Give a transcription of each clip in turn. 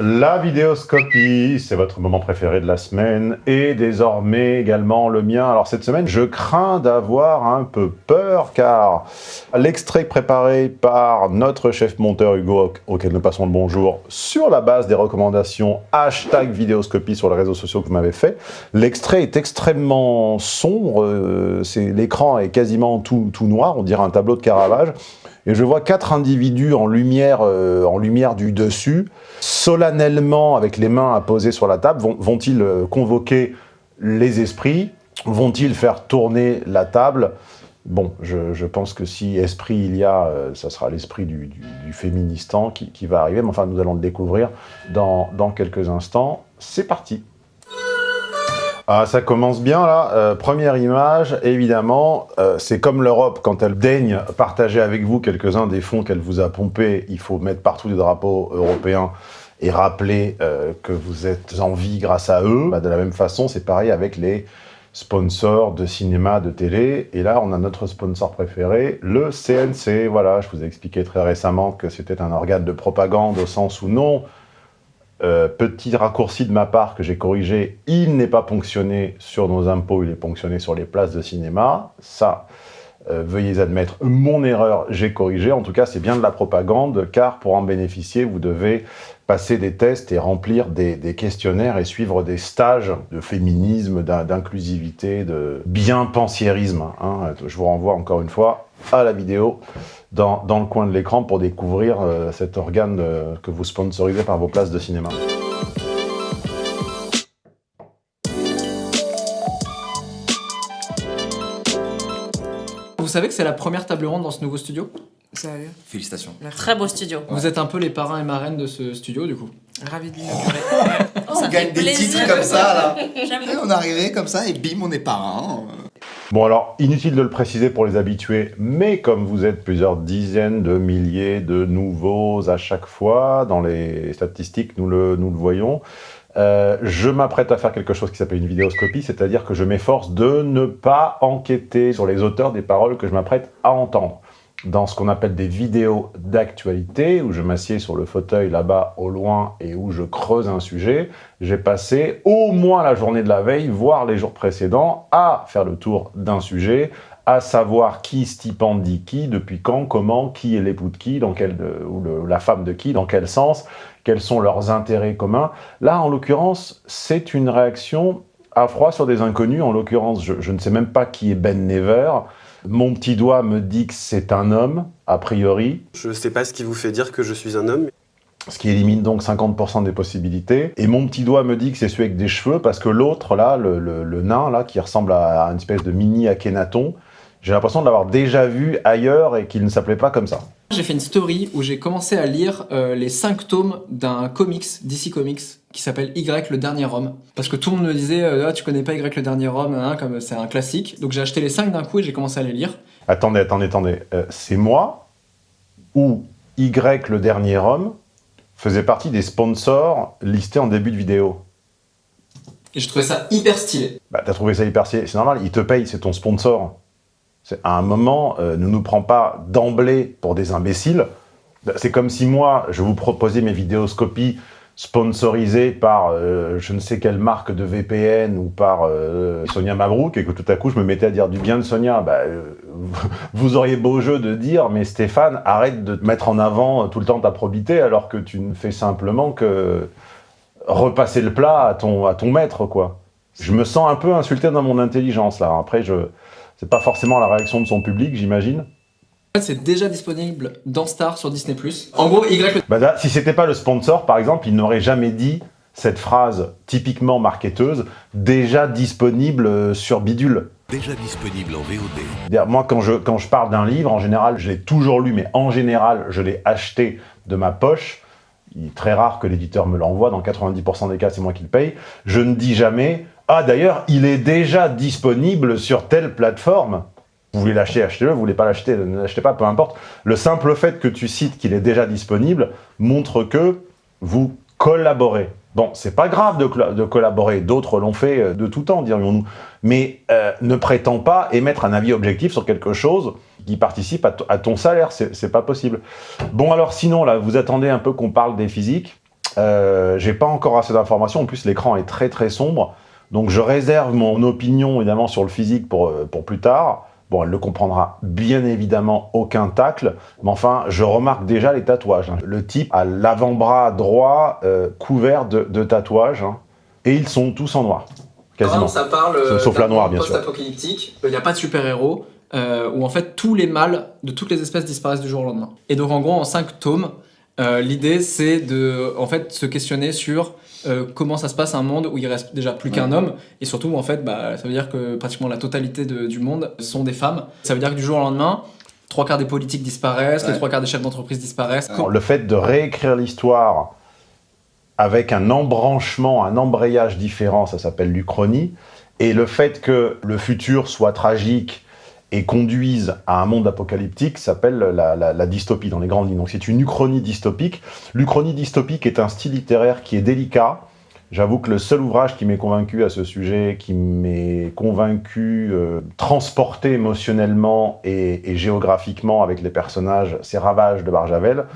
La vidéoscopie, c'est votre moment préféré de la semaine et désormais également le mien. Alors cette semaine, je crains d'avoir un peu peur car l'extrait préparé par notre chef monteur Hugo, auquel nous passons le bonjour, sur la base des recommandations hashtag vidéoscopie sur les réseaux sociaux que vous m'avez fait, l'extrait est extrêmement sombre, euh, l'écran est quasiment tout, tout noir, on dirait un tableau de Caravage et je vois quatre individus en lumière, euh, en lumière du dessus, solennellement, avec les mains à poser sur la table, vont-ils euh, convoquer les esprits? Vont-ils faire tourner la table? Bon, je, pense que si esprit il y a, euh, ça sera l'esprit du, féministan qui, va arriver, mais enfin nous allons le découvrir dans quelques instants. C'est parti ah, ça commence bien là. Euh, première image, évidemment, euh, c'est comme l'Europe, quand elle daigne partager avec vous quelques-uns des fonds qu'elle vous a pompés, il faut mettre partout des drapeaux européens et rappeler euh, que vous êtes en vie grâce à eux. Bah, de la même façon, c'est pareil avec les sponsors de cinéma, de télé. Et là, on a notre sponsor préféré, le CNC. Voilà, je vous ai expliqué très récemment que c'était un organe de propagande au sens où non, euh, petit raccourci de ma part que j'ai corrigé, il n'est pas ponctionné sur nos impôts, il est ponctionné sur les places de cinéma. Ça, euh, veuillez admettre mon erreur, j'ai corrigé. En tout cas, c'est bien de la propagande, car pour en bénéficier, vous devez passer des tests et remplir des, questionnaires et suivre des stages de féminisme, d'inclusivité, de bien-pensiérisme. Hein. Je vous renvoie encore une fois à la vidéo dans, le coin de l'écran pour découvrir euh, cet organe euh, que vous sponsorisez par vos places de cinéma. Vous savez que c'est la première table ronde dans ce nouveau studio? Sérieux? Félicitations. Très beau studio. Vous êtes un peu les parrains et marraines de ce studio, du coup Ravi de l'inaugurer. on gagne des titres comme ça, là. On est arrivé comme ça, et bim, on est parrain. Bon alors, inutile de le préciser pour les habitués, mais comme vous êtes plusieurs dizaines de milliers de nouveaux à chaque fois, dans les statistiques, nous le, nous le voyons, euh, je m'apprête à faire quelque chose qui s'appelle une vidéoscopie, c'est-à-dire que je m'efforce de ne pas enquêter sur les auteurs des paroles que je m'apprête à entendre dans ce qu'on appelle des vidéos d'actualité, où je m'assieds sur le fauteuil là-bas au loin et où je creuse un sujet, j'ai passé au moins la journée de la veille, voire les jours précédents, à faire le tour d'un sujet, à savoir qui stipendie qui, depuis quand, comment, qui est l'époux de qui, dans quel, ou la femme de qui, dans quel sens, quels sont leurs intérêts communs. Là, en l'occurrence, c'est une réaction à froid sur des inconnus. En l'occurrence, je, je ne sais même pas qui est Ben Never, mon petit doigt me dit que c'est un homme, a priori. Je ne sais pas ce qui vous fait dire que je suis un homme. Ce qui élimine donc 50% des possibilités. Et mon petit doigt me dit que c'est celui avec des cheveux, parce que l'autre, là, le, nain, là, qui ressemble à une espèce de mini Akhenaton, j'ai l'impression de l'avoir déjà vu ailleurs et qu'il ne s'appelait pas comme ça. J'ai fait une story où j'ai commencé à lire euh, les 5 tomes d'un comics, DC Comics, qui s'appelle Y, le dernier homme. Parce que tout le monde me disait euh, ah, tu connais pas Y, le dernier homme hein, comme c'est un classique. Donc j'ai acheté les 5 d'un coup et j'ai commencé à les lire. Attendez, attendez, attendez. Euh, c'est moi ou Y, le dernier homme faisait partie des sponsors listés en début de vidéo? Et je trouvais ça hyper stylé. Bah t'as trouvé ça hyper stylé, c'est normal, il te paye, c'est ton sponsor. À un moment, euh, ne nous prend pas d'emblée pour des imbéciles. C'est comme si moi, je vous proposais mes vidéoscopies sponsorisées par euh, je ne sais quelle marque de VPN ou par euh, Sonia Mabrouk et que tout à coup je me mettais à dire du bien de Sonia. Bah, vous auriez beau jeu de dire mais Stéphane, arrête de te mettre en avant tout le temps ta probité alors que tu ne fais simplement que repasser le plat à ton, à ton maître. quoi. Je me sens un peu insulté dans mon intelligence là. Après, je c'est pas forcément la réaction de son public, j'imagine. C'est déjà disponible dans Star sur Disney+. En gros, Y... Bah si c'était pas le sponsor, par exemple, il n'aurait jamais dit cette phrase typiquement marketeuse, déjà disponible euh, sur Bidule. Déjà disponible en VOD. Moi, quand je, quand je parle d'un livre, en général, je l'ai toujours lu, mais en général, je l'ai acheté de ma poche. Il est très rare que l'éditeur me l'envoie, dans 90% des cas, c'est moi qui le paye. Je ne dis jamais ah d'ailleurs, il est déjà disponible sur telle plateforme. Vous voulez l'acheter, achetez-le, vous voulez pas l'acheter, ne l'achetez pas, peu importe. Le simple fait que tu cites qu'il est déjà disponible montre que vous collaborez. Bon, c'est pas grave de, collaborer, d'autres l'ont fait euh, de tout temps, dirions-nous. Mais euh, ne prétends pas émettre un avis objectif sur quelque chose qui participe à, ton salaire, c'est pas possible. Bon alors sinon, là, vous attendez un peu qu'on parle des physiques. Euh, J'ai pas encore assez d'informations. En plus, l'écran est très très sombre. Donc je réserve mon opinion évidemment sur le physique pour, euh, pour plus tard. Bon, elle ne comprendra bien évidemment aucun tacle, mais enfin, je remarque déjà les tatouages. Hein. Le type a l'avant-bras droit euh, couvert de, de tatouages, hein. et ils sont tous en noir, quasiment. ça parle Sauf la noire, bien sûr. post-apocalyptique, il n'y a pas de super-héros, euh, où en fait tous les mâles de toutes les espèces disparaissent du jour au lendemain. Et donc en gros, en 5 tomes, euh, l'idée c'est de en fait, se questionner sur euh, comment ça se passe un monde où il reste déjà plus qu'un homme, et surtout en fait, bah, ça veut dire que pratiquement la totalité de, du monde sont des femmes. Ça veut dire que du jour au lendemain, trois quarts des politiques disparaissent, Ouais. les trois quarts des chefs d'entreprise disparaissent. Alors, Le fait de réécrire l'histoire avec un embranchement, un embrayage différent, ça s'appelle l'Uchronie, et le fait que le futur soit tragique et conduise à un monde apocalyptique s'appelle la, dystopie dans les grandes lignes. Donc c'est une uchronie dystopique. L'uchronie dystopique est un style littéraire qui est délicat. J'avoue que le seul ouvrage qui m'est convaincu à ce sujet, qui m'est convaincu, euh, transporté émotionnellement et, et géographiquement avec les personnages, c'est Ravage de Barjavel.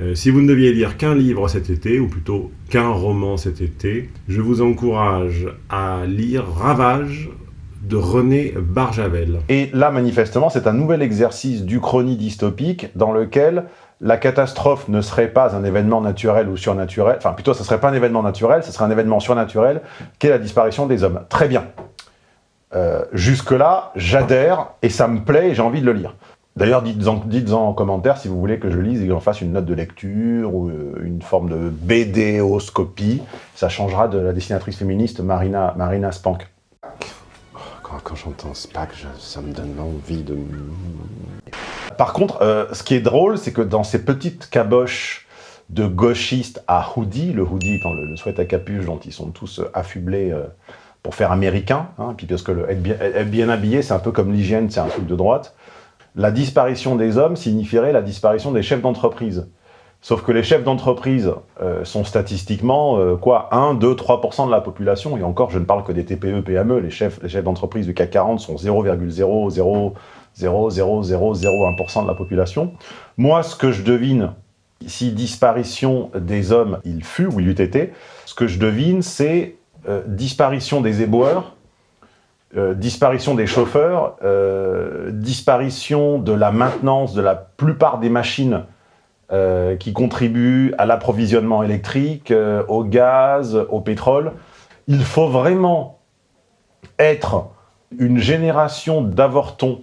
Euh, si vous ne deviez lire qu'un livre cet été, ou plutôt qu'un roman cet été, je vous encourage à lire Ravage de René Barjavel. Et là, manifestement, c'est un nouvel exercice d'Uchronie dystopique dans lequel la catastrophe ne serait pas un événement naturel ou surnaturel, enfin plutôt, ce serait pas un événement naturel, ce serait un événement surnaturel, qu'est la disparition des hommes. Très bien. Euh, Jusque-là, j'adhère et ça me plaît et j'ai envie de le lire. D'ailleurs, dites-en dites en commentaire si vous voulez que je lise et que j'en fasse une note de lecture ou euh, une forme de BDoscopie. Ça changera de la dessinatrice féministe Marina, Marina Spank. Quand, quand j'entends Spac, ça me donne envie de... Par contre, euh, ce qui est drôle, c'est que dans ces petites caboches de gauchistes à hoodie, le hoodie étant le, le sweat à capuche dont ils sont tous euh, affublés euh, pour faire américain, hein, puis parce que bien, être bien habillé, c'est un peu comme l'hygiène, c'est un truc de droite, la disparition des hommes signifierait la disparition des chefs d'entreprise. Sauf que les chefs d'entreprise euh, sont statistiquement, euh, quoi, 1, 2, 3% de la population, et encore, je ne parle que des TPE, PME, les chefs, les chefs d'entreprise du CAC 40 sont 0,00001% de la population. Moi, ce que je devine, si disparition des hommes il fut ou il eût été, ce que je devine, c'est euh, disparition des éboueurs, disparition des chauffeurs, disparition de la maintenance de la plupart des machines euh, qui contribuent à l'approvisionnement électrique, euh, au gaz, au pétrole. Il faut vraiment être une génération d'avortons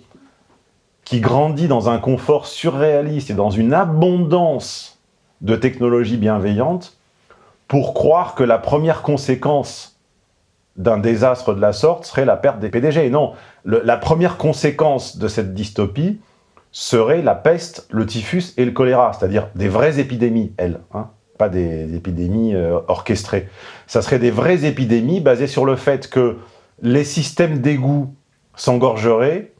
qui grandit dans un confort surréaliste et dans une abondance de technologies bienveillantes pour croire que la première conséquence d'un désastre de la sorte serait la perte des PDG. Non, la première conséquence de cette dystopie serait la peste, le typhus et le choléra, c'est-à-dire des vraies épidémies, elles, hein, pas des épidémies euh, orchestrées. Ça serait des vraies épidémies basées sur le fait que les systèmes d'égout s'engorgeraient,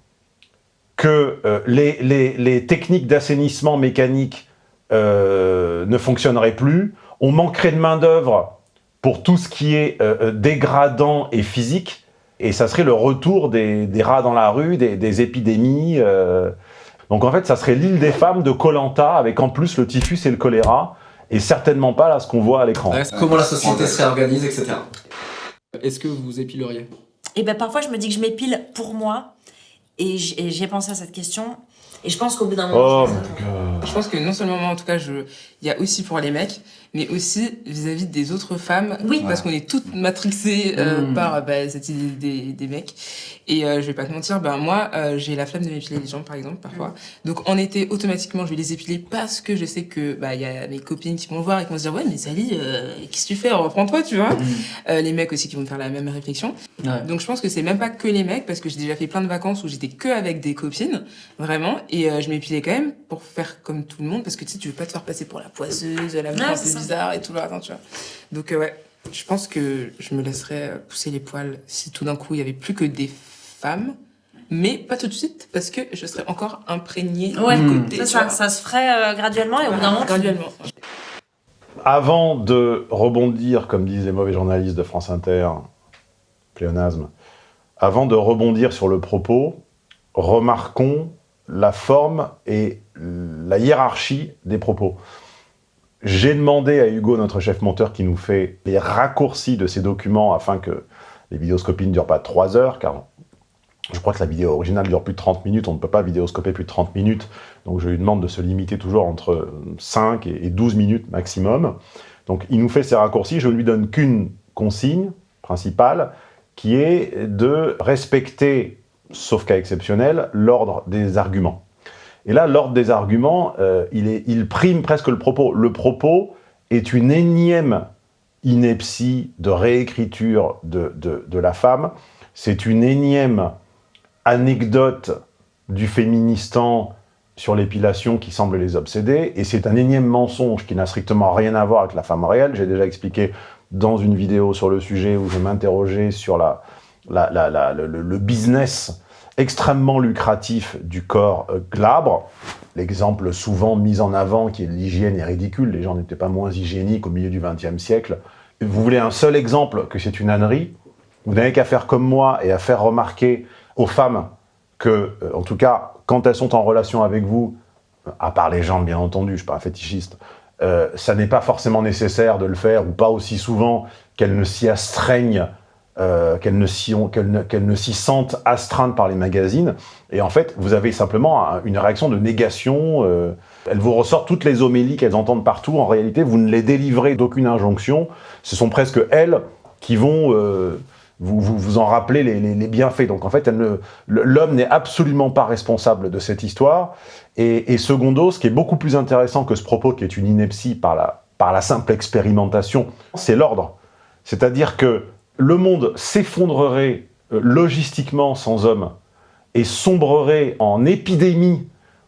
que euh, les, techniques d'assainissement mécanique euh, ne fonctionneraient plus, on manquerait de main-d'œuvre pour tout ce qui est dégradant et physique, et ça serait le retour des, rats dans la rue, des, épidémies. Donc en fait, ça serait l'île des femmes de Colanta, avec en plus le typhus et le choléra, et certainement pas là ce qu'on voit à l'écran. Ouais, comment la société se réorganise, etc. Est-ce que vous épileriez? Et ben parfois je me dis que je m'épile pour moi et j'ai pensé à cette question et je pense qu'au bout d'un moment. Oh je pense que- god. Je pense que non seulement moi, en tout cas, je... il y a aussi pour les mecs, mais aussi vis-à-vis des autres femmes. Oui. Parce qu'on est toutes matrixées euh, Mm. par bah, cette idée des, des mecs. Et euh, je vais pas te mentir, ben moi, euh, j'ai la flemme de m'épiler les jambes, par exemple, parfois. Donc en été, automatiquement, je vais les épiler parce que je sais que bah il y a mes copines qui vont me voir et qui vont se dire ouais mais Sally, euh, qu'est-ce que tu fais? Reprends-toi, tu vois. Euh, les mecs aussi qui vont me faire la même réflexion. Ouais. Donc je pense que c'est même pas que les mecs parce que j'ai déjà fait plein de vacances où j'étais que avec des copines, vraiment, et euh, je m'épilais quand même pour faire comme tout le monde parce que tu sais tu veux pas te faire passer pour la poisseuse, la meuf Bizarre et tout le attends, tu vois. Donc euh, ouais, je pense que je me laisserais euh, pousser les poils si tout d'un coup il y avait plus que des femmes. Mais pas tout de suite, parce que je serais encore imprégnée Ouais, côté. ça, ça se ferait euh, graduellement et au bout d'un moment. tu- Graduellement. Avant de rebondir, comme disent les mauvais journalistes de France Inter, pléonasme, avant de rebondir sur le propos, remarquons la forme et la hiérarchie des propos. J'ai demandé à Hugo, notre chef monteur, qui nous fait les raccourcis de ces documents afin que les vidéoscopies ne durent pas 3 heures, car je crois que la vidéo originale dure plus de 30 minutes, on ne peut pas vidéoscoper plus de 30 minutes, donc je lui demande de se limiter toujours entre 5 et 12 minutes maximum. Donc il nous fait ces raccourcis, je ne lui donne qu'une consigne principale, qui est de respecter, sauf cas exceptionnel, l'ordre des arguments. Et là, l'ordre des arguments, euh, il, prime presque le propos. Le propos est une énième ineptie de réécriture de, de, de la femme, c'est une énième anecdote du féministan sur l'épilation qui semble les obséder, et c'est un énième mensonge qui n'a strictement rien à voir avec la femme réelle. J'ai déjà expliqué dans une vidéo sur le sujet où je m'interrogeais sur la, le, business extrêmement lucratif du corps euh, glabre. L'exemple souvent mis en avant qui est l'hygiène est ridicule, les gens n'étaient pas moins hygiéniques au milieu du XXe siècle. Vous voulez un seul exemple que c'est une ânerie? Vous n'avez qu'à faire comme moi et à faire remarquer aux femmes que, euh, en tout cas, quand elles sont en relation avec vous, à part les jambes bien entendu, je ne suis pas un fétichiste, euh, ça n'est pas forcément nécessaire de le faire, ou pas aussi souvent qu'elles ne s'y astreignent, euh, qu'elles ne s'y sentent astreintes par les magazines. Et en fait, vous avez simplement une réaction de négation. Euh, elles vous ressortent toutes les homélies qu'elles entendent partout. En réalité, vous ne les délivrez d'aucune injonction. Ce sont presque elles qui vont euh, vous, vous, en rappeler les, bienfaits. Donc en fait, l'homme n'est absolument pas responsable de cette histoire. Et, secondo, ce qui est beaucoup plus intéressant que ce propos, qui est une ineptie par la, par la simple expérimentation, c'est l'ordre. C'est-à-dire que le monde s'effondrerait euh, logistiquement sans hommes et sombrerait en épidémie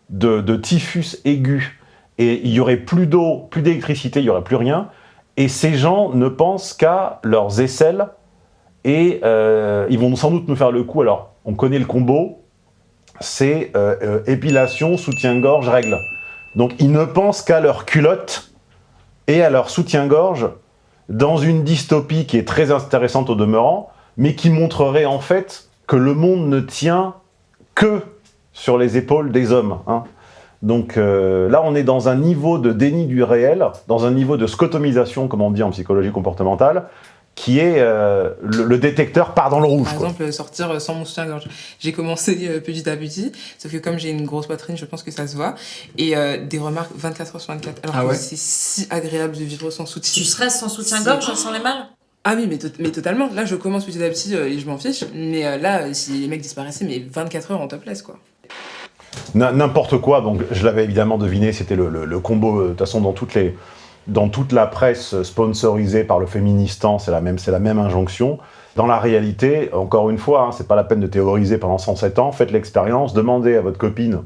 de, typhus aigu, et il y aurait plus d'eau, plus d'électricité, il n'y aurait plus rien, et ces gens ne pensent qu'à leurs aisselles, et euh, ils vont sans doute nous faire le coup. Alors, on connaît le combo, c'est euh, épilation, soutien-gorge, règle. Donc, ils ne pensent qu'à leur culotte et à leur soutien-gorge dans une dystopie qui est très intéressante au demeurant, mais qui montrerait en fait que le monde ne tient que sur les épaules des hommes. Hein. Donc là, on est dans un niveau de déni du réel, dans un niveau de scotomisation, comme on dit en psychologie comportementale, qui est euh, le, détecteur part dans le rouge. Par exemple, sortir euh, sans mon soutien-gorge. J'ai commencé euh, petit à petit, sauf que comme j'ai une grosse poitrine, je pense que ça se voit. Et des remarques 24 h sur 24. Alors ah que c'est si agréable de vivre sans soutien. Tu serais sans soutien-gorge sans les mal? Ah oui, mais, mais totalement. Là, je commence petit à petit et je m'en fiche. Mais là, si les mecs disparaissaient, mais 24 heures en topless, quoi. N'importe quoi, donc je l'avais évidemment deviné, c'était le, le, combo, de toute façon, dans toutes les dans toute la presse sponsorisée par le Féministan, c'est la, même, la même injonction. Dans la réalité, encore une fois, hein, c'est pas la peine de théoriser pendant 107 ans, faites l'expérience, demandez à votre copine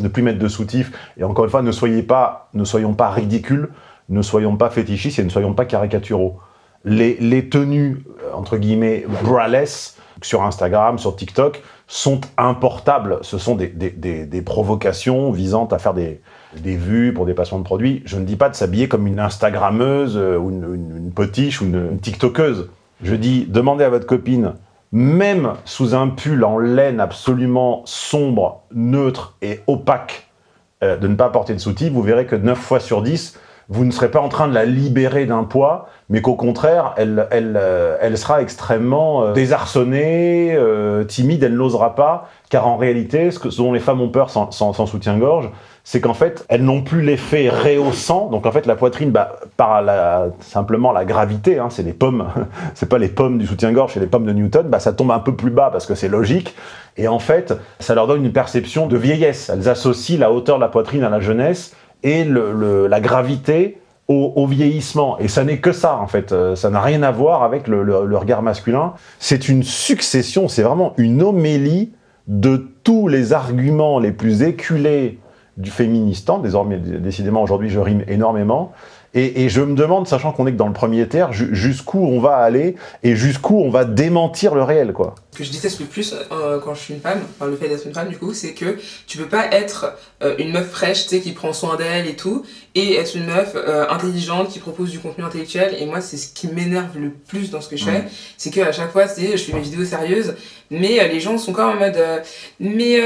de plus mettre de soutif, et encore une fois, ne, soyez pas, ne soyons pas ridicules, ne soyons pas fétichistes et ne soyons pas caricaturaux. Les, tenues, euh, entre guillemets, braless, sur Instagram, sur TikTok, sont importables. Ce sont des provocations visant à faire des, des vues pour des patients de produits. Je ne dis pas de s'habiller comme une Instagrammeuse euh, ou une, potiche ou une, TikTokeuse. Je dis, demandez à votre copine, même sous un pull en laine absolument sombre, neutre et opaque, euh, de ne pas porter de soutif, vous verrez que 9 fois sur 10, vous ne serez pas en train de la libérer d'un poids, mais qu'au contraire, elle, elle, euh, elle, sera extrêmement désarçonnée, timide, elle n'osera pas, car en réalité, ce, que, dont les femmes ont peur sans soutien-gorge, c'est qu'en fait, elles n'ont plus l'effet rehaussant. Donc en fait, la poitrine, bah, par la, simplement la gravité, hein, c'est les pommes, c'est pas les pommes du soutien-gorge, c'est les pommes de Newton, bah, ça tombe un peu plus bas parce que c'est logique. Et en fait, ça leur donne une perception de vieillesse. Elles associent la hauteur de la poitrine à la jeunesse et la gravité au, vieillissement. Et ça n'est que ça, en fait. Euh, ça n'a rien à voir avec le, le regard masculin. C'est une succession, c'est vraiment une homélie de tous les arguments les plus éculés du féministan, désormais, décidément, aujourd'hui, je rime énormément, et, je me demande, sachant qu'on est que dans le premier terre, jusqu'où on va aller et jusqu'où on va démentir le réel, quoi. Ce que je déteste le plus euh, quand je suis une femme, enfin le fait d'être une femme du coup, c'est que tu peux pas être euh, une meuf fraîche, tu sais, qui prend soin d'elle et tout, et être une meuf euh, intelligente qui propose du contenu intellectuel. Et moi, c'est ce qui m'énerve le plus dans ce que je fais, c'est qu'à chaque fois, je fais mes vidéos sérieuses, mais les gens sont quand même en mode, mais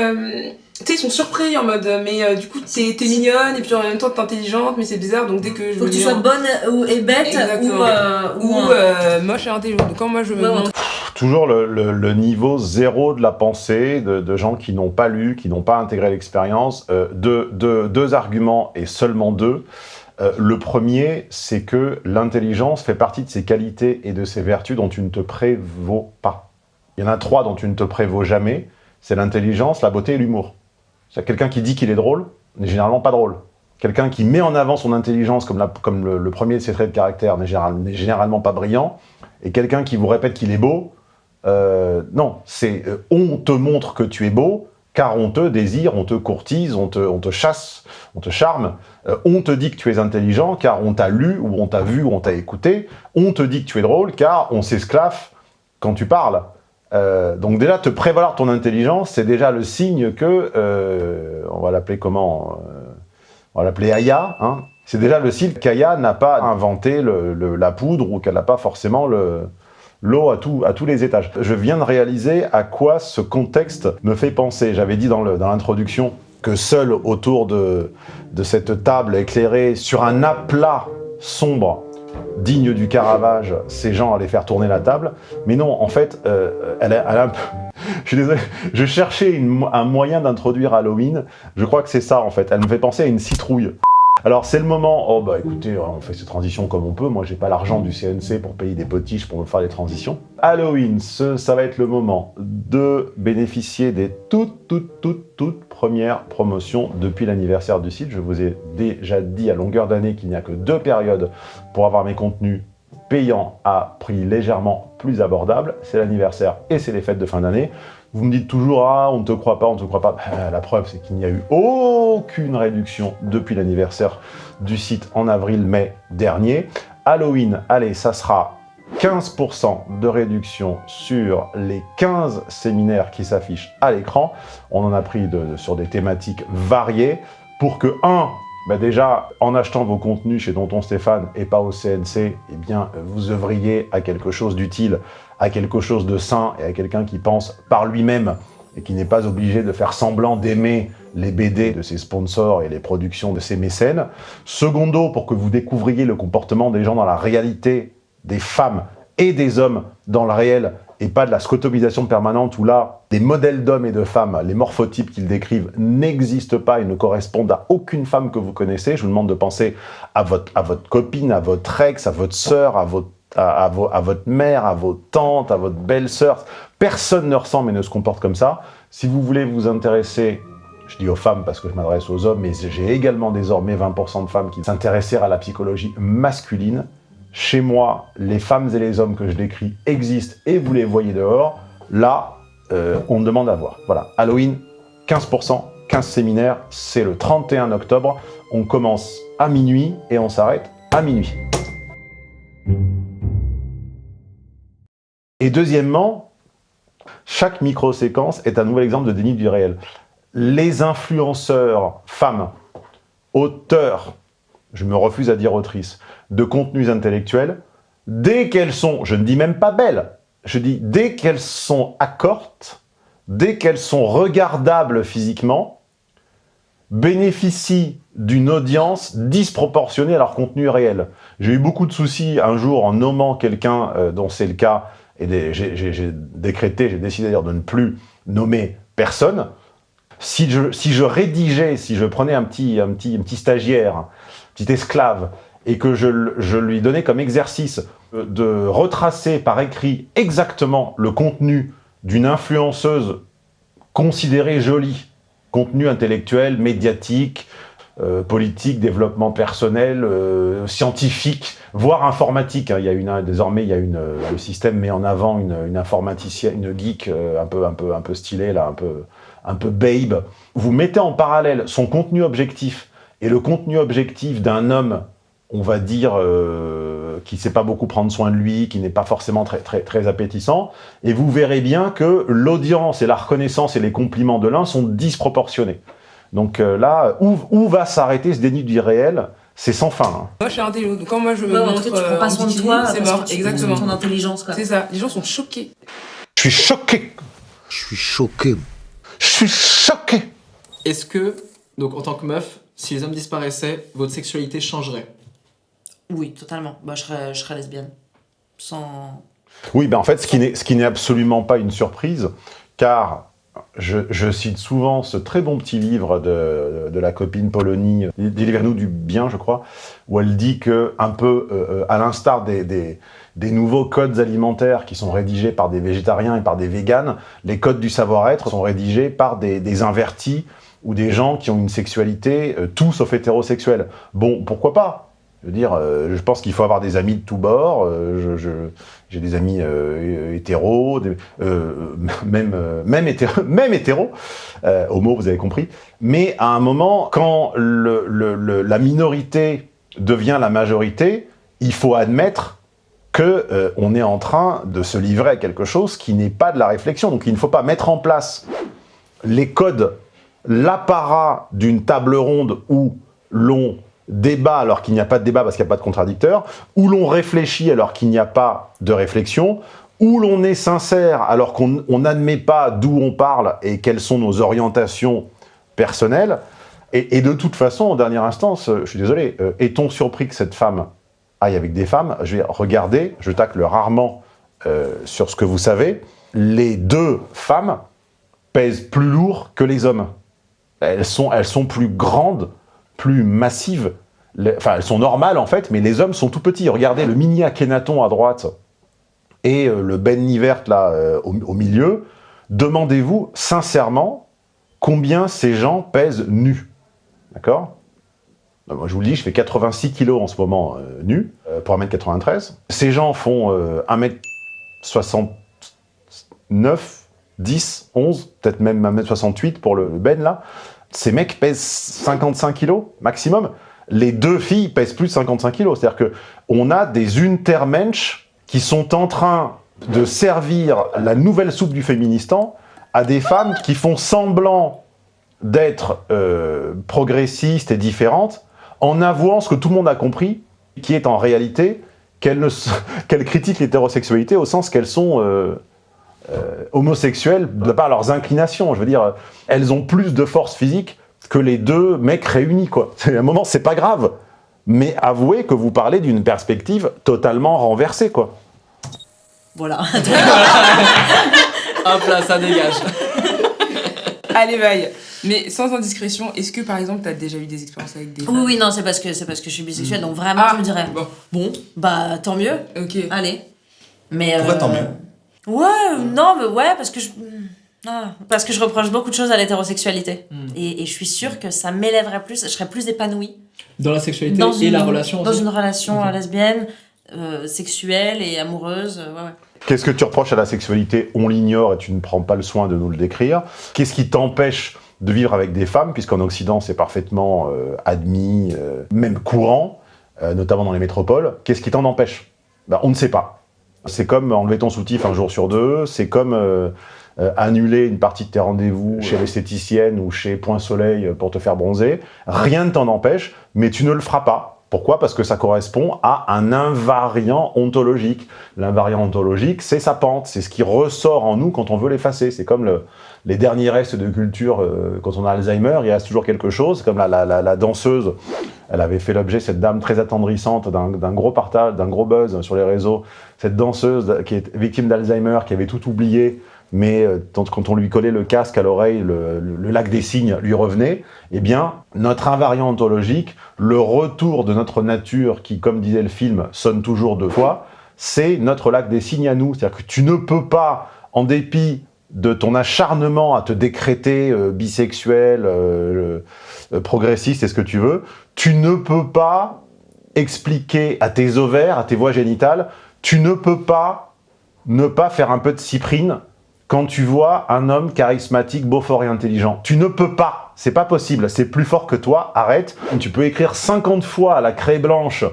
tu sais, ils sont surpris en mode, mais euh, du coup, t'es es mignonne et puis en même temps t'es intelligente, mais c'est bizarre, donc dès que je Faut que tu sois bonne ou, et bête ou, euh, ou, ou euh, moche et intelligente. Donc quand moi je me montre... Toujours le, le, le, niveau zéro de la pensée de, de gens qui n'ont pas lu, qui n'ont pas intégré l'expérience. Euh, deux, deux, deux arguments et seulement deux. Euh, le premier, c'est que l'intelligence fait partie de ses qualités et de ses vertus dont tu ne te prévaux pas. Il y en a trois dont tu ne te prévaux jamais. C'est l'intelligence, la beauté et l'humour. Quelqu'un qui dit qu'il est drôle n'est généralement pas drôle. Quelqu'un qui met en avant son intelligence comme, le, premier de ses traits de caractère n'est général, généralement pas brillant. Et quelqu'un qui vous répète qu'il est beau, euh, non, c'est euh, on te montre que tu es beau, car on te désire, on te courtise, on te, on te chasse, on te charme. Euh, on te dit que tu es intelligent, car on t'a lu, ou on t'a vu, ou on t'a écouté. On te dit que tu es drôle, car on s'esclaffe quand tu parles. Euh, donc déjà, te prévaloir ton intelligence, c'est déjà le signe que, euh, on va l'appeler comment euh, On va l'appeler Aya. Hein c'est déjà le signe qu'Aya n'a pas inventé le, le, la poudre ou qu'elle n'a pas forcément l'eau à, tout, à tous les étages. Je viens de réaliser à quoi ce contexte me fait penser. J'avais dit dans l'introduction que seul autour de cette table éclairée sur un aplat sombre digne du Caravage, ces gens allaient faire tourner la table. Mais non, en fait, euh, elle, a, elle a un peu... je suis désolé, je cherchais un moyen d'introduire Halloween. Je crois que c'est ça, en fait. Elle me fait penser à une citrouille. Alors c'est le moment, oh bah écoutez, on fait ces transitions comme on peut, moi j'ai pas l'argent du CNC pour payer des potiches pour me faire les transitions. Halloween, ça va être le moment de bénéficier des toutes, toutes, toutes, toutes premières promotions depuis l'anniversaire du site. Je vous ai déjà dit à longueur d'année qu'il n'y a que deux périodes pour avoir mes contenus payants à prix légèrement plus abordable, c'est l'anniversaire et c'est les fêtes de fin d'année. Vous me dites toujours « Ah, on ne te croit pas, on ne te croit pas ben, ». La preuve, c'est qu'il n'y a eu aucune réduction depuis l'anniversaire du site en avril-mai dernier. Halloween, allez, ça sera 15% de réduction sur les 15 séminaires qui s'affichent à l'écran. On en a pris sur des thématiques variées pour que, un, bah déjà, en achetant vos contenus chez Tonton Stéphane et pas au CNC, eh vous œuvriez à quelque chose d'utile, à quelque chose de sain et à quelqu'un qui pense par lui-même et qui n'est pas obligé de faire semblant d'aimer les BD de ses sponsors et les productions de ses mécènes. Secondo, pour que vous découvriez le comportement des gens dans la réalité, des femmes et des hommes dans le réel, et pas de la scotomisation permanente où là, des modèles d'hommes et de femmes, les morphotypes qu'ils décrivent, n'existent pas et ne correspondent à aucune femme que vous connaissez. Je vous demande de penser à votre, copine, à votre ex, à votre sœur, à votre à, à, votre mère, à vos tantes, à votre belle-sœur. Personne ne ressemble et ne se comporte comme ça. Si vous voulez vous intéresser, je dis aux femmes parce que je m'adresse aux hommes, mais j'ai également désormais 20% de femmes qui s'intéressent à la psychologie masculine. Chez moi, les femmes et les hommes que je décris existent et vous les voyez dehors. Là, euh, on demande à voir. Voilà, Halloween, 15%, 15 séminaires, c'est le 31 octobre. On commence à minuit et on s'arrête à minuit. Et deuxièmement, chaque micro-séquence est un nouvel exemple de déni du réel. Les influenceurs femmes, auteurs, je me refuse à dire autrices, de contenus intellectuels, dès qu'elles sont, je ne dis même pas belles, je dis dès qu'elles sont accortes, dès qu'elles sont regardables physiquement, bénéficient d'une audience disproportionnée à leur contenu réel. J'ai eu beaucoup de soucis un jour en nommant quelqu'un euh, dont c'est le cas, et j'ai décrété, j'ai décidé de ne plus nommer personne. Si je, si je rédigeais, si je prenais un petit, un petit, un petit stagiaire, un petit esclave, et que je, lui donnais comme exercice de retracer par écrit exactement le contenu d'une influenceuse considérée jolie, contenu intellectuel, médiatique, euh, politique, développement personnel, euh, scientifique, voire informatique. Hein. Il y a désormais, il y a une, euh, le système met en avant une, une informaticienne, une geek un peu, un peu, un peu stylée là, un peu, un peu babe. Vous mettez en parallèle son contenu objectif et le contenu objectif d'un homme on va dire, euh, qui ne sait pas beaucoup prendre soin de lui, qui n'est pas forcément très, très, très appétissant, et vous verrez bien que l'audience et la reconnaissance et les compliments de l'un sont disproportionnés. Donc euh, là, où, où va s'arrêter ce déni du réel? C'est sans fin. Hein. Moi, je suis intelligent. Donc, quand moi, je me ouais, montre, tu prends pas soin de toi, c'est mort. Exactement. ton intelligence, C'est ça. Les gens sont choqués. Je suis choqué. Je suis choqué. Je suis choqué. Est-ce que, donc en tant que meuf, si les hommes disparaissaient, votre sexualité changerait? Oui, totalement. Bah, je serais, lesbienne. Sans... Oui, ben en fait, ce qui n'est absolument pas une surprise, car je, cite souvent ce très bon petit livre de, la copine Polonie, Délivre-nous du bien, je crois, où elle dit que, un peu euh, euh, à l'instar des, nouveaux codes alimentaires qui sont rédigés par des végétariens et par des véganes, les codes du savoir-être sont rédigés par des, des, invertis ou des gens qui ont une sexualité euh, tout sauf hétérosexuelle. Bon, pourquoi pas? Je veux dire, je pense qu'il faut avoir des amis de tous bords. je, j'ai des amis euh, hétéros, euh, même, euh, même hétéro, euh, homo, vous avez compris. Mais à un moment, quand la minorité devient la majorité, il faut admettre que euh, on est en train de se livrer à quelque chose qui n'est pas de la réflexion. Donc il ne faut pas mettre en place les codes, l'apparat d'une table ronde où l'on débat alors qu'il n'y a pas de débat parce qu'il n'y a pas de contradicteur, où l'on réfléchit alors qu'il n'y a pas de réflexion, où l'on est sincère alors qu'on n'admet pas d'où on parle et quelles sont nos orientations personnelles. Et, de toute façon, en dernière instance, je suis désolé, euh, est-on surpris que cette femme aille avec des femmes? Je vais regarder, je tacle rarement euh, sur ce que vous savez, les deux femmes pèsent plus lourd que les hommes. Elles sont, elles sont plus grandes plus massives. enfin, elles sont normales en fait, mais les hommes sont tout petits. Regardez le mini Akhenaton à droite et euh, le Ben Nivert là euh, au, milieu. Demandez-vous sincèrement combien ces gens pèsent nus. D'accord? Moi je vous le dis, je fais 86 kilos en ce moment euh, nu pour 1m93. Ces gens font 1m69, 10, 11, peut-être même 1m68 pour le Ben là. Ces mecs pèsent 55 kilos maximum. Les deux filles pèsent plus de 55 kilos. C'est-à-dire qu'on a des untermensch qui sont en train de servir la nouvelle soupe du féministan à des femmes qui font semblant d'être euh, progressistes et différentes en avouant ce que tout le monde a compris, qui est en réalité qu'elles critiquent l'hétérosexualité au sens qu'elles sont euh, euh, homosexuelles de par leurs inclinations. Je veux dire, elles ont plus de force physique que les deux mecs réunis, quoi. À un moment, c'est pas grave. Mais avouez que vous parlez d'une perspective totalement renversée, quoi. Voilà. Hop là, ça dégage. Allez, bye. Mais sans indiscrétion, est-ce que par exemple, tu as déjà eu des expériences avec des Oui, oui, non, c'est parce que c'est parce que je suis bisexuelle, donc vraiment, ah, je me dirais. Bon. bon, bah tant mieux. Ok. Allez. Mais. Pourquoi tant mieux? Ouais, non, mais ouais, parce que je... Ah, parce que je reproche beaucoup de choses à l'hétérosexualité. Hmm. Et, et, je suis sûre que ça m'élèverait plus, je serais plus épanouie. Dans la sexualité et la relation Dans une relation lesbienne, euh, sexuelle et amoureuse, euh, ouais, ouais. Qu'est-ce que tu reproches à la sexualité? On l'ignore et tu ne prends pas le soin de nous le décrire. Qu'est-ce qui t'empêche de vivre avec des femmes, puisqu'en Occident c'est parfaitement euh, admis, même courant, notamment dans les métropoles. Qu'est-ce qui t'en empêche? Ben, On ne sait pas. C'est comme enlever ton soutif un jour sur deux, c'est comme euh, euh, annuler une partie de tes rendez-vous chez l'esthéticienne ou chez Point Soleil pour te faire bronzer. Rien ne t'en empêche, mais tu ne le feras pas. Pourquoi? Parce que ça correspond à un invariant ontologique. L'invariant ontologique, c'est sa pente, c'est ce qui ressort en nous quand on veut l'effacer. C'est comme le, les derniers restes de culture, euh, quand on a Alzheimer, il reste toujours quelque chose, comme la, la, la, danseuse, elle avait fait l'objet, cette dame très attendrissante, d'un gros partage, d'un gros buzz sur les réseaux, cette danseuse qui est victime d'Alzheimer, qui avait tout oublié, mais euh, quand on lui collait le casque à l'oreille, le, lac des signes lui revenait, eh bien, notre invariant ontologique, le retour de notre nature, qui, comme disait le film, sonne toujours deux fois, c'est notre lac des signes à nous. C'est-à-dire que tu ne peux pas, en dépit de ton acharnement à te décréter euh, bisexuel, euh, progressiste et ce que tu veux, tu ne peux pas expliquer à tes ovaires, à tes voies génitales, tu ne peux pas ne pas faire un peu de cyprine quand tu vois un homme charismatique, beau, fort et intelligent. Tu ne peux pas, c'est pas possible, c'est plus fort que toi, arrête. Tu peux écrire 50 fois à la craie blanche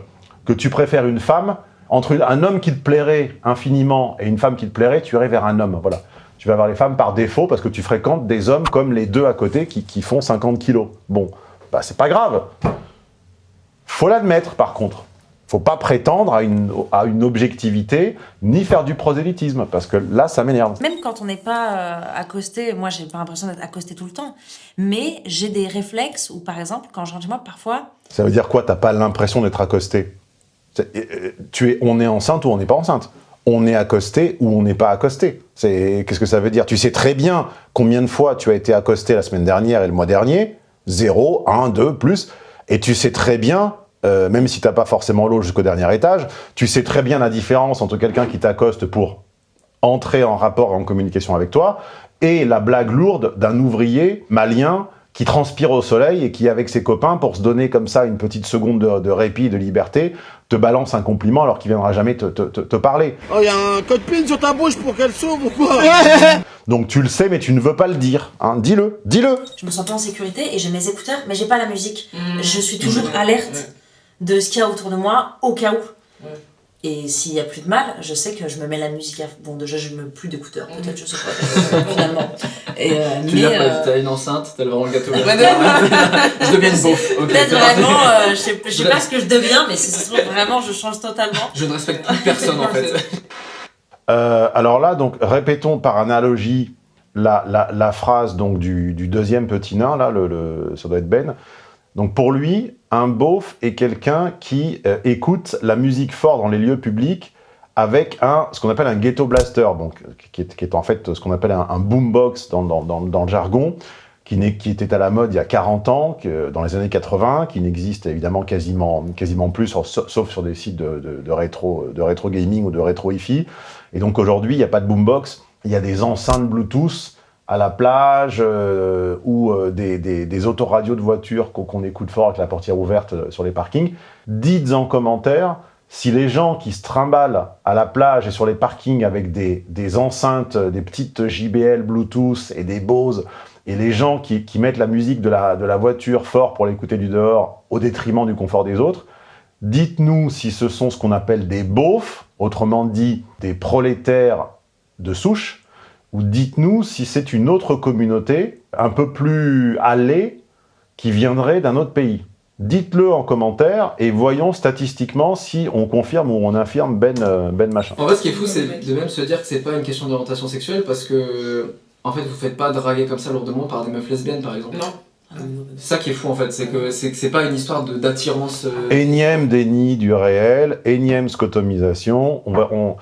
que tu préfères une femme, entre un homme qui te plairait infiniment et une femme qui te plairait, tu irais vers un homme, voilà tu vas avoir les femmes par défaut parce que tu fréquentes des hommes comme les deux à côté qui, qui font 50 kilos. Bon, bah c'est pas grave. Faut l'admettre par contre. Faut pas prétendre à une, à une objectivité, ni faire du prosélytisme, parce que là, ça m'énerve. Même quand on n'est pas euh, accosté, moi, j'ai pas l'impression d'être accosté tout le temps, mais j'ai des réflexes où, par exemple, quand je rentre chez moi, parfois... Ça veut dire quoi? T'as pas l'impression d'être accosté? Euh, tu es, On est enceinte ou on n'est pas enceinte? On est accosté ou on n'est pas accosté? Qu'est-ce que ça veut dire? Tu sais très bien combien de fois tu as été accosté la semaine dernière et le mois dernier? 0, 1, 2, plus. Et tu sais très bien euh, même si tu n'as pas forcément l'eau jusqu'au dernier étage, tu sais très bien la différence entre quelqu'un qui t'accoste pour entrer en rapport, en communication avec toi, et la blague lourde d'un ouvrier malien qui transpire au soleil et qui, avec ses copains, pour se donner comme ça une petite seconde de, répit, de liberté, te balance un compliment alors qu'il viendra jamais te, parler. Oh, il y a un code PIN sur ta bouche pour qu'elle s'ouvre ou quoi Donc tu le sais, mais tu ne veux pas le dire. Hein. Dis-le, dis-le Je me sens pas en sécurité et j'ai mes écouteurs, mais j'ai pas la musique. Mmh. Je suis toujours alerte de ce qu'il y a autour de moi, au cas où. Et s'il n'y a plus de mal, je sais que je me mets la musique à... Bon, déjà, je ne mets plus d'écouteurs, peut-être, je sais pas, finalement. Et, euh, tu mais, euh... t'as une enceinte, t'as vraiment le gâteau. je deviens une beauf. Peut-être vraiment, euh, je sais, sais pas ce que je deviens, mais trouve, vraiment, je change totalement. Je ne respecte plus personne, en fait. Euh, alors là, donc, répétons par analogie la, la, la phrase donc, du, du, deuxième petit nain, là, le, le, ça doit être Ben. Donc pour lui, un beauf est quelqu'un qui euh, écoute la musique fort dans les lieux publics avec un, ce qu'on appelle un ghetto blaster, donc, qui, est, en fait ce qu'on appelle un, boombox dans, le jargon, qui, qui, était à la mode il y a 40 ans, dans les années 80, qui n'existe évidemment quasiment, quasiment plus, sauf sur des sites de, de, rétro, de rétro gaming ou de rétro hi-fi. Et donc aujourd'hui, il n'y a pas de boombox, il y a des enceintes Bluetooth à la plage euh, ou euh, des, des, autoradios de voitures qu'on écoute fort avec la portière ouverte euh, sur les parkings, dites en commentaire si les gens qui se trimballent à la plage et sur les parkings avec des, des enceintes, des petites JBL Bluetooth et des Bose, et les gens qui, qui mettent la musique de la, de la voiture fort pour l'écouter du dehors au détriment du confort des autres, dites-nous si ce sont ce qu'on appelle des beaufs, autrement dit des prolétaires de souche, ou dites-nous si c'est une autre communauté, un peu plus allée, qui viendrait d'un autre pays. Dites-le en commentaire et voyons statistiquement si on confirme ou on infirme Ben, euh, ben machin. En fait, ce qui est fou, c'est de même se dire que c'est pas une question d'orientation sexuelle parce que, en fait, vous faites pas draguer comme ça lourdement par des meufs lesbiennes, par exemple. Non. C'est ça qui est fou en fait, c'est que c'est pas une histoire d'attirance. Euh... Énième déni du réel, énième scotomisation. On va, on,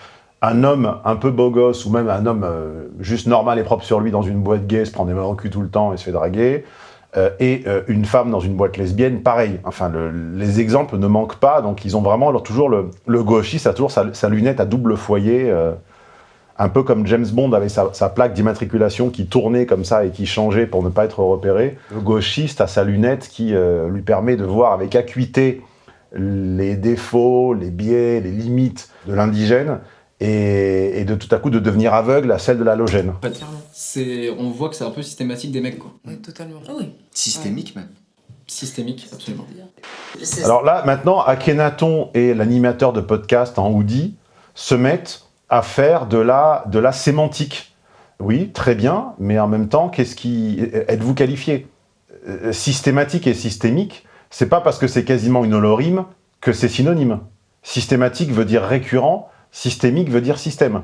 un homme un peu beau gosse, ou même un homme euh, juste normal et propre sur lui dans une boîte gay, se prend des mains au cul tout le temps et se fait draguer, euh, et euh, une femme dans une boîte lesbienne, pareil. Enfin, les exemples ne manquent pas, donc ils ont vraiment toujours le, le gauchiste a toujours sa, lunette à double foyer, un peu comme James Bond avait sa, sa plaque d'immatriculation qui tournait comme ça et qui changeait pour ne pas être repéré. Le gauchiste a sa lunette qui lui permet de voir avec acuité les défauts, les biais, les limites de l'indigène, et, de tout à coup de devenir aveugle à celle de l'halogène. On voit que c'est un peu systématique des mecs, quoi. Oui, totalement. Ah oui. Systémique, même. Systémique, absolument. Alors là, maintenant, Akhenaton et l'animateur de podcast en hoodie se mettent à faire de la, de la sémantique. Oui, très bien, mais en même temps, qu'est-ce qui... Êtes-vous qualifié? Euh, Systématique et systémique, c'est pas parce que c'est quasiment une holorime que c'est synonyme. Systématique veut dire récurrent, Systémique veut dire système.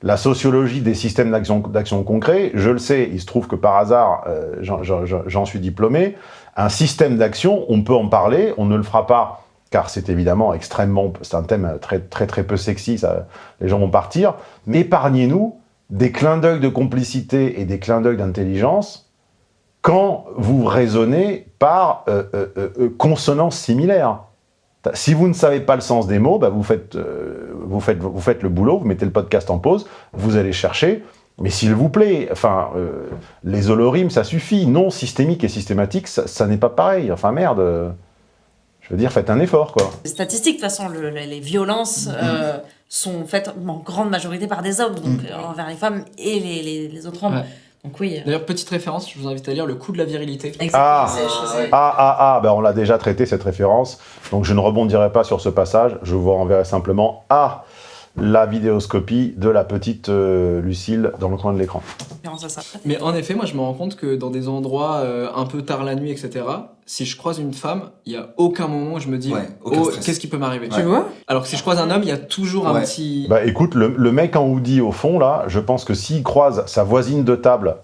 La sociologie des systèmes d'action concret, je le sais, il se trouve que par hasard, euh, j'en suis diplômé, un système d'action, on peut en parler, on ne le fera pas, car c'est évidemment extrêmement, c'est un thème très très très peu sexy, les gens vont partir, mais épargnez-nous des clins d'œil de complicité et des clins d'œil d'intelligence quand vous raisonnez par euh, euh, consonance similaire. Si vous ne savez pas le sens des mots, bah, vous, faites, euh, vous, faites, vous faites le boulot, vous mettez le podcast en pause, vous allez chercher, mais s'il vous plaît, enfin, euh, les holorimes, ça suffit. Non systémique et systématique, ça, n'est pas pareil. Enfin, merde. je veux dire, faites un effort, quoi. Les statistiques, de toute façon, les violences euh, sont faites en grande majorité par des hommes, donc mm. envers les femmes et les, les, autres hommes. Euh. D'ailleurs, petite référence, je vous invite à lire Le coup de la virilité. Ah, ah, ah, ah, ben on l'a déjà traité cette référence, donc je ne rebondirai pas sur ce passage, je vous renverrai simplement à la vidéoscopie de la petite euh, Lucille dans le coin de l'écran. Mais en effet, moi je me rends compte que dans des endroits euh, un peu tard la nuit, etc., si je croise une femme, il y a aucun moment où je me dis Ouais, oh, qu'est-ce qui peut m'arriver? Tu vois? Alors que si je croise un homme, il y a toujours un petit Bah écoute, le, le mec en hoodie au fond, là, je pense que s'il croise sa voisine de table,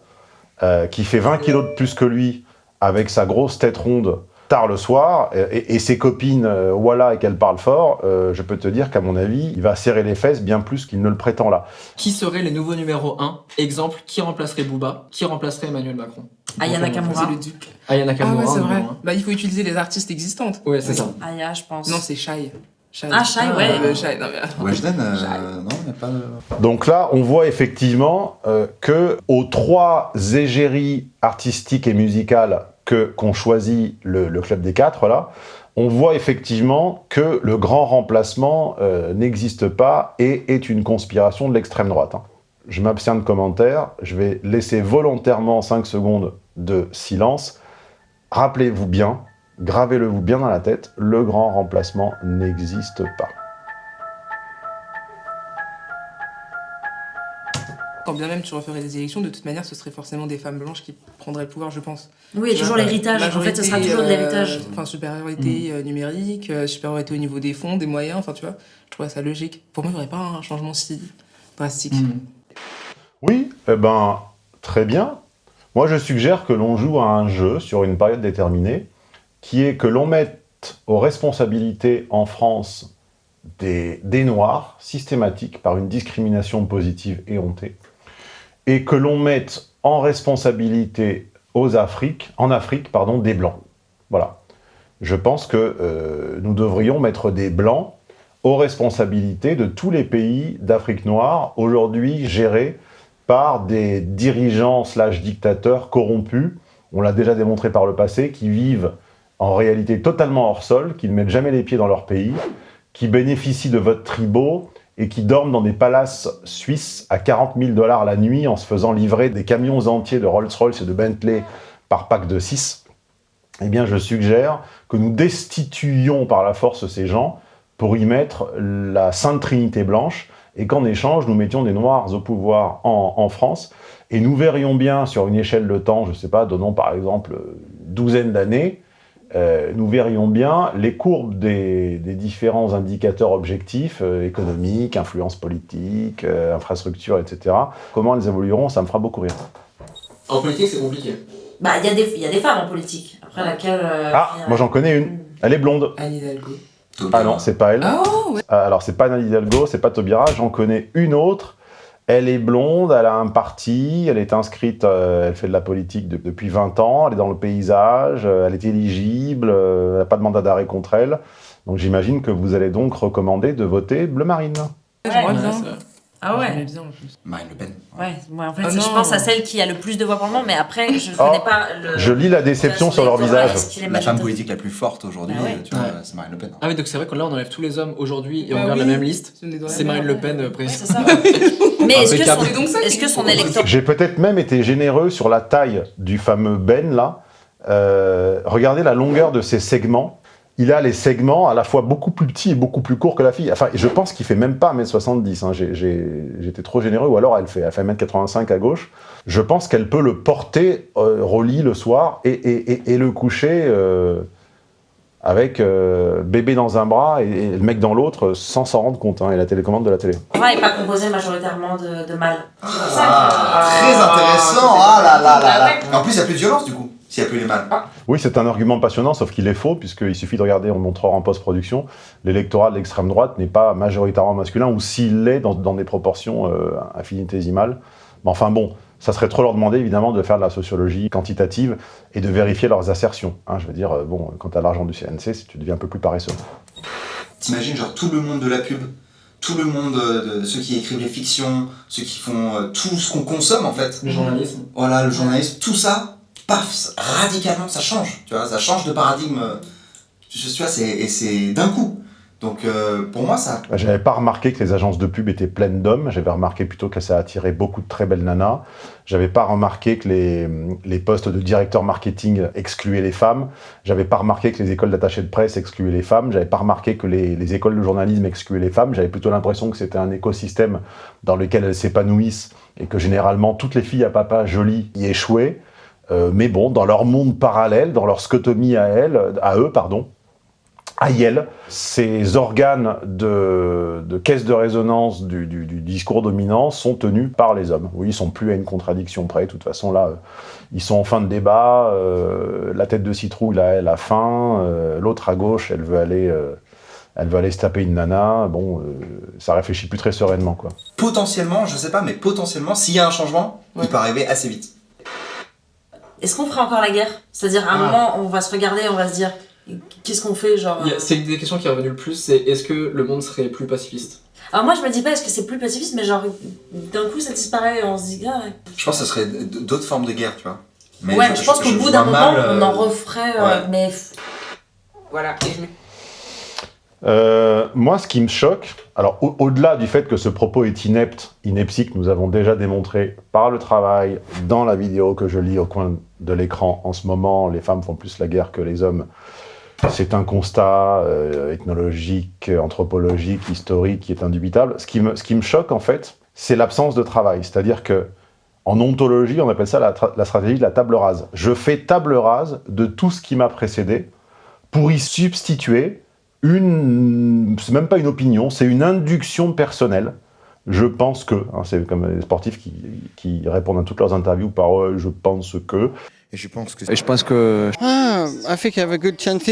euh, qui fait 20 kilos de plus que lui, avec sa grosse tête ronde, tard le soir, et, et ses copines, euh, voilà, et qu'elle parle fort, euh, je peux te dire qu'à mon avis, il va serrer les fesses bien plus qu'il ne le prétend là. Qui seraient les nouveaux numéros 1 Exemple, qui remplacerait Booba? Qui remplacerait Emmanuel Macron? Aya Nakamura. C'est le duc. Aya Ah Nakamura. ouais, c'est vrai. un. Bah, il faut utiliser les artistes existantes. Ouais, c'est ça. Aya, je pense. Non, c'est Shai. Shai. Ah, Shai, ouais. le Shai, non, mais... Weshden, euh, non, il n'y a pas de... Donc là, on voit effectivement euh, que aux trois égéries artistiques et musicales que qu'ont choisi le, le club des quatre là, on voit effectivement que le grand remplacement euh, n'existe pas et est une conspiration de l'extrême droite. hein. Je m'abstiens de commentaires, je vais laisser volontairement 5 secondes de silence. Rappelez-vous bien, gravez-le vous bien dans la tête, le grand remplacement n'existe pas. Quand bien même tu referais des élections, de toute manière, ce serait forcément des femmes blanches qui prendraient le pouvoir, je pense. Oui, et toujours l'héritage. En fait, ce sera toujours de l'héritage. euh, Enfin, supériorité euh, numérique, euh, supériorité au niveau des fonds, des moyens, enfin, tu vois, je trouve ça logique. Pour moi, il n'y aurait pas un changement si drastique. Mm. Oui, eh ben, très bien. Moi, je suggère que l'on joue à un jeu sur une période déterminée, qui est que l'on mette aux responsabilités en France des, Noirs, systématiques, par une discrimination positive et hontée, et que l'on mette en responsabilité en Afrique pardon, des Blancs. Voilà. Je pense que euh, nous devrions mettre des Blancs aux responsabilités de tous les pays d'Afrique noire, aujourd'hui gérés par des dirigeants slash dictateurs corrompus, on l'a déjà démontré par le passé, qui vivent en réalité totalement hors sol, qui ne mettent jamais les pieds dans leur pays, qui bénéficient de votes tribaux et qui dorment dans des palaces suisses à 40 000 dollars la nuit en se faisant livrer des camions entiers de Rolls-Royce et de Bentley par pack de 6, eh bien je suggère que nous destituions par la force ces gens pour y mettre la Sainte Trinité blanche, et qu'en échange, nous mettions des Noirs au pouvoir en, en France, et nous verrions bien sur une échelle de temps, je ne sais pas, donnons par exemple une douzaine d'années, euh, nous verrions bien les courbes des, des différents indicateurs objectifs, euh, économiques, influence politique, euh, infrastructure, etc. Comment elles évolueront, ça me fera beaucoup rire. En politique, c'est compliqué. Bah, il y, a des- il y a des femmes en politique. Après laquelle. euh, Ah, moi j'en connais une, elle est blonde. Anne Hidalgo. Ah non, c'est pas elle. Oh, ouais. Euh, Alors, c'est pas Anne Hidalgo, c'est pas Taubira, j'en connais une autre. Elle est blonde, elle a un parti, elle est inscrite, euh, elle fait de la politique de- depuis 20 ans, elle est dans le paysage, euh, elle est éligible, euh, elle n'a pas de mandat d'arrêt contre elle. Donc j'imagine que vous allez donc recommander de voter bleu marine. Ouais, bien. Ah ouais. J'aimais bien en plus. Marine Le Pen. Ouais, moi en fait, Ah je pense à celle qui a le plus de voix pour le moment, mais après, je Oh, connais pas le. Je lis la déception sur leur visage. La femme politique la plus forte aujourd'hui, Ah ouais. tu vois, Ouais. c'est Marine Le Pen. Ah oui, donc c'est vrai que là, on enlève tous les hommes aujourd'hui et on Bah regarde oui. la même liste. C'est. Marine Le Pen, euh, Ouais, président. c'est ça. Mais est-ce que son, est-ce que son électorat. J'ai peut-être même été généreux sur la taille du fameux Ben là. Euh, regardez la longueur de ses segments. Il a les segments à la fois beaucoup plus petits et beaucoup plus courts que la fille. Enfin, je pense qu'il fait même pas 1m70. Hein. J'étais trop généreux. Ou alors elle fait, elle fait 1m85 à gauche. Je pense qu'elle peut le porter euh, au lit le soir et, et- et- et le coucher euh, avec euh, bébé dans un bras et, et le mec dans l'autre sans s'en rendre compte. hein, et la télécommande de la télé. n'est pas composé majoritairement de, de mâles. Ah, très intéressant Ah là là là là En plus, il n'y a plus de violence du coup, s'il n'y a plus les mâles. Oui, c'est un argument passionnant, sauf qu'il est faux, puisqu'il suffit de regarder, on montrera en post-production, l'électorat de l'extrême droite n'est pas majoritairement masculin, ou s'il l'est, dans, dans des proportions euh, infinitésimales. Mais enfin bon, ça serait trop leur demander, évidemment, de faire de la sociologie quantitative et de vérifier leurs assertions. hein. je veux dire, euh, bon, quand tu as l'argent du CNC, tu deviens un peu plus paresseux. T'imagines genre tout le monde de la pub, tout le monde euh, de ceux qui écrivent les fictions, ceux qui font euh, tout ce qu'on consomme en fait. Le journalisme. Voilà, le journalisme, tout ça, paf, radicalement ça change, tu vois, ça change de paradigme. euh, Tu vois, et c'est d'un coup. Donc euh, pour moi, ça. J'avais pas remarqué que les agences de pub étaient pleines d'hommes, j'avais remarqué plutôt que ça attirait beaucoup de très belles nanas. J'avais pas remarqué que les, les postes de directeur marketing excluaient les femmes. J'avais pas remarqué que les écoles d'attaché de presse excluaient les femmes. J'avais pas remarqué que les, les écoles de journalisme excluaient les femmes. J'avais plutôt l'impression que c'était un écosystème dans lequel elles s'épanouissent et que généralement toutes les filles à papa jolies y échouaient. Mais bon, dans leur monde parallèle, dans leur scotomie à, elle, à eux, pardon, à Yale, ces organes de, caisse de résonance du, discours dominant sont tenus par les hommes. Oui, ils sont plus à une contradiction près. De toute façon, là, ils sont en fin de débat. Euh, la tête de citrouille, là, elle a faim. Euh, l'autre à gauche, elle veut aller... Euh, elle veut aller se taper une nana, bon, ça réfléchit plus très sereinement, quoi. Potentiellement, je sais pas, mais potentiellement, s'il y a un changement, il peut arriver assez vite. Est-ce qu'on fera encore la guerre? C'est-à-dire, à un ah. moment, on va se regarder, on va se dire, Qu'est-ce qu'on fait genre C'est une des questions qui est revenue le plus, c'est est-ce que le monde serait plus pacifiste? Alors moi je me dis pas est-ce que c'est plus pacifiste, mais genre d'un coup ça disparaît et on se dit ah ouais. Je pense que ce serait d'autres formes de guerre, tu vois. Mais ouais, je, pense qu'au bout d'un moment on en euh, referait, euh, mais... Voilà, euh, moi, ce qui me choque, alors au-delà du fait que ce propos est inepte, ineptique, nous avons déjà démontré par le travail, dans la vidéo que je lis au coin de l'écran en ce moment, les femmes font plus la guerre que les hommes, c'est un constat euh, ethnologique, anthropologique, historique qui est indubitable. Ce qui me, ce qui me choque, en fait, c'est l'absence de travail. C'est-à-dire que en ontologie, on appelle ça la, stratégie de la table rase. Je fais table rase de tout ce qui m'a précédé pour y substituer une... C'est même pas une opinion, c'est une induction personnelle. Je pense que, hein, c'est comme les sportifs qui, qui, répondent à toutes leurs interviews par je pense que ». Et je pense que... Et je pense que... Ah, I think I have a good chance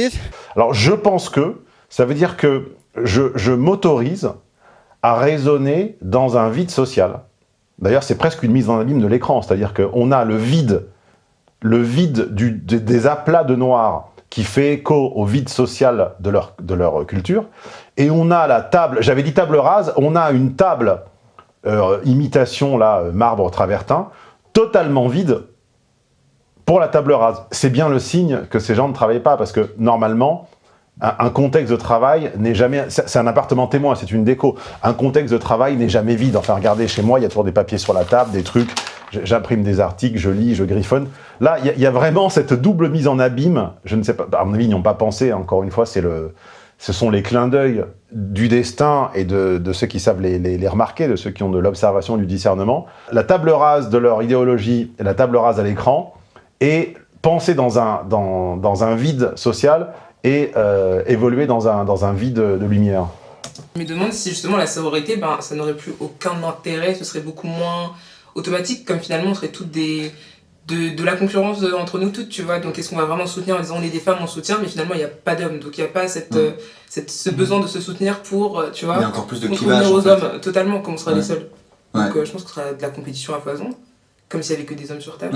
Alors, je pense que, ça veut dire que je, je m'autorise à raisonner dans un vide social. D'ailleurs, c'est presque une mise en abîme de l'écran, c'est-à-dire qu'on a le vide, le vide du, des aplats de noir qui fait écho au vide social de leur, de leur culture, et on a la table, j'avais dit table rase, on a une table euh, imitation, là, marbre travertin, totalement vide, pour la table rase, c'est bien le signe que ces gens ne travaillent pas, parce que normalement, un, contexte de travail n'est jamais... C'est un appartement témoin, c'est une déco. Un contexte de travail n'est jamais vide. Enfin, regardez, chez moi, il y a toujours des papiers sur la table, des trucs, j'imprime des articles, je lis, je griffonne. Là, il y, a vraiment cette double mise en abîme. Je ne sais pas, à mon avis, ils n'y ont pas pensé, encore une fois. Ce sont les clins d'œil du destin et de, ceux qui savent les, remarquer, de ceux qui ont de l'observation, du discernement. La table rase de leur idéologie la table rase à l'écran, et penser dans un, vide social et euh, évoluer dans un, dans un vide de lumière. Je me demande si justement la sororité, ben, ça n'aurait plus aucun intérêt, ce serait beaucoup moins automatique, comme finalement on serait toutes des, de, de, la concurrence entre nous toutes, tu vois. Donc est-ce qu'on va vraiment soutenir en disant on est des femmes, on soutient, mais finalement il n'y a pas d'hommes. Donc il n'y a pas cette, euh, cette, ce besoin de se soutenir pour, euh, tu vois, il y a encore plus de clivage, aux hommes, totalement, comme on sera les seuls. Donc je pense que ce sera de la compétition à foison, comme s'il n'y avait que des hommes sur Terre.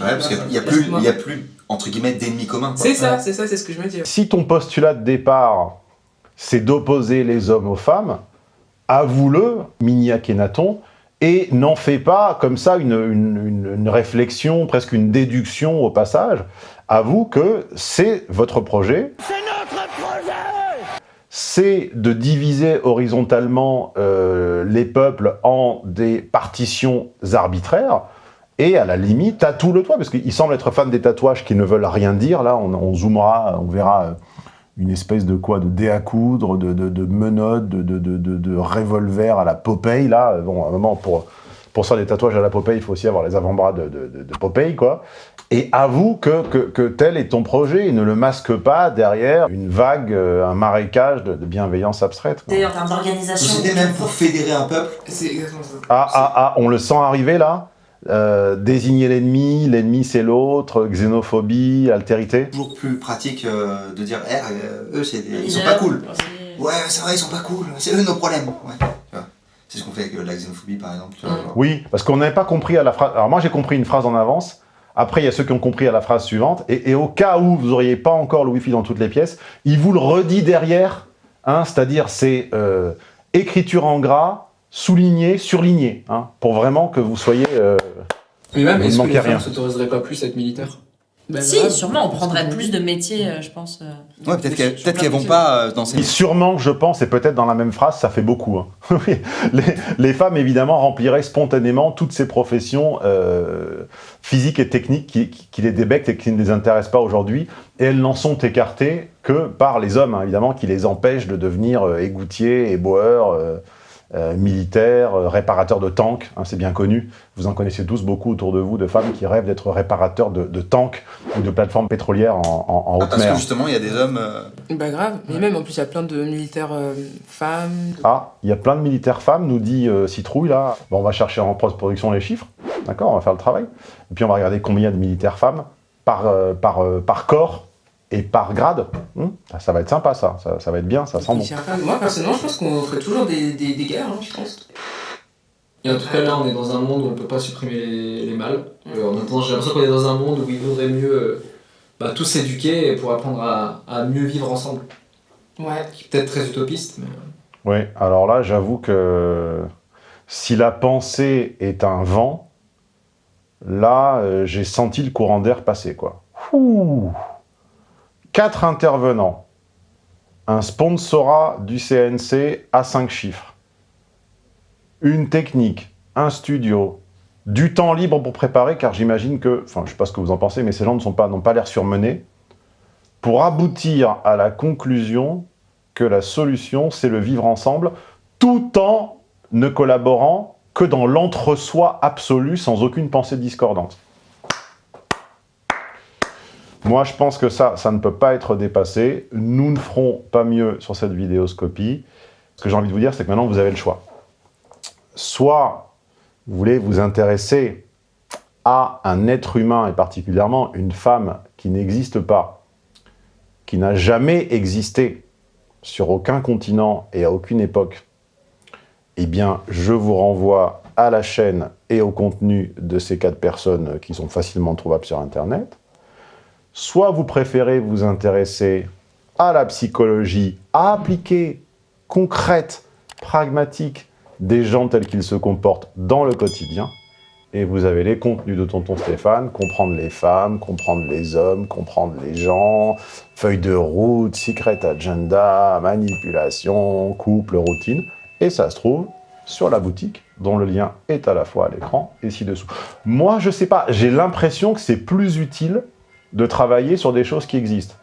Ouais, parce qu'il n'y a, plus, il y a plus, entre guillemets, d'ennemis communs. C'est ça, c'est ça, c'est ce que je me dis. Si ton postulat de départ, c'est d'opposer les hommes aux femmes, avoue-le, Mini Akhenaton, et n'en fais pas comme ça une, une, une, réflexion, presque une déduction au passage. Avoue que c'est votre projet. C'est notre projet c'est de diviser horizontalement euh, les peuples en des partitions arbitraires, et à la limite, tatoue le toit, parce qu'il semble être fan des tatouages qui ne veulent rien dire. Là, on, zoomera, on verra euh, une espèce de quoi De dé à coudre, de, de, de menottes, de, de, de, revolver à la Popeye. Là, bon, à un moment, pour, pour ça, des tatouages à la Popeye, il faut aussi avoir les avant-bras de, de, Popeye, quoi. Et avoue que, que, que, tel est ton projet et ne le masque pas derrière une vague, euh, un marécage de, bienveillance abstraite. D'ailleurs, en termes d'organisation... C'était même pour fédérer un peuple. C'est exactement ça. Ah, ah, ah, on le sent arriver, là? Euh, désigner l'ennemi, l'ennemi c'est l'autre, xénophobie, altérité Toujours plus pratique euh, de dire, eh, euh, eux c'est ils sont pas cool. Ouais, c'est vrai, ils sont pas cool, c'est eux nos problèmes. Ouais. C'est ce qu'on fait avec la xénophobie par exemple. Oui, parce qu'on n'avait pas compris à la phrase. Alors moi j'ai compris une phrase en avance, après il y a ceux qui ont compris à la phrase suivante, et, au cas où vous n'auriez pas encore le wifi dans toutes les pièces, il vous le redit derrière, hein, c'est-à-dire c'est écriture en gras, souligné, surligné, hein, pour vraiment que vous soyez... Euh, Mais même, est-ce que les femmes s'autoriseraient pas plus à être militaires? Ben si, sûrement, on prendrait plus de métiers, euh, je pense. Euh, ouais, peut-être qu'elles peut vont pas dans ces... Sûrement, je pense, et peut-être dans la même phrase, ça fait beaucoup. Hein. les, les, femmes, évidemment, rempliraient spontanément toutes ces professions physiques et techniques qui, qui, les débectent et qui ne les intéressent pas aujourd'hui, et elles n'en sont écartées que par les hommes, hein, évidemment, qui les empêchent de devenir égoutiers, éboueurs euh, militaires, euh, réparateurs de tanks, hein, c'est bien connu. Vous en connaissez tous beaucoup autour de vous, de femmes qui rêvent d'être réparateurs de, de, tanks ou de plateformes pétrolières en, en, en Ah, haute parce mer. que justement, il y a des hommes. euh, Bah grave, mais même en plus il y a plein de militaires euh, femmes. Ah, il y a plein de militaires femmes, nous dit euh, Citrouille, là. Bon, on va chercher en post-production les chiffres, d'accord On va faire le travail. Et puis on va regarder combien de militaires femmes par, euh, par, euh, par corps et par grade. Hum, ça, va être sympa, ça. ça. ça va être bien, ça sent bon. Moi personnellement je pense qu'on ferait toujours des, des, des guerres, hein, je pense. Et en tout cas, là, on est dans un monde où on peut pas supprimer les, les mâles. Euh, en même temps, j'ai l'impression qu'on est dans un monde où il vaudrait mieux euh, bah, tous s'éduquer pour apprendre à, à mieux vivre ensemble. Ouais. Qui est peut-être très utopiste, mais... Oui, alors là, j'avoue que si la pensée est un vent, là, euh, j'ai senti le courant d'air passer, quoi. Ouh. Quatre intervenants. Un sponsorat du CNC à cinq chiffres. Une technique, un studio, du temps libre pour préparer, car j'imagine que, enfin, je sais pas ce que vous en pensez, mais ces gens ne sont pas, n'ont pas l'air surmenés, pour aboutir à la conclusion que la solution, c'est le vivre ensemble, tout en ne collaborant que dans l'entre-soi absolu, sans aucune pensée discordante. Moi, je pense que ça, ça ne peut pas être dépassé. Nous ne ferons pas mieux sur cette vidéoscopie. Ce que j'ai envie de vous dire, c'est que maintenant, vous avez le choix. Soit vous voulez vous intéresser à un être humain, et particulièrement une femme qui n'existe pas, qui n'a jamais existé sur aucun continent et à aucune époque, eh bien, je vous renvoie à la chaîne et au contenu de ces quatre personnes qui sont facilement trouvables sur Internet. Soit vous préférez vous intéresser à la psychologie appliquée, concrète, pragmatique des gens tels qu'ils se comportent dans le quotidien, et vous avez les contenus de Tonton Stéphane, comprendre les femmes, comprendre les hommes, comprendre les gens, feuille de route, secret agenda, manipulation, couple, routine, et ça se trouve sur la boutique, dont le lien est à la fois à l'écran et ci-dessous. Moi, je sais pas, j'ai l'impression que c'est plus utile de travailler sur des choses qui existent.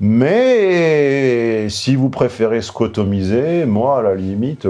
Mais si vous préférez scotomiser, moi, à la limite...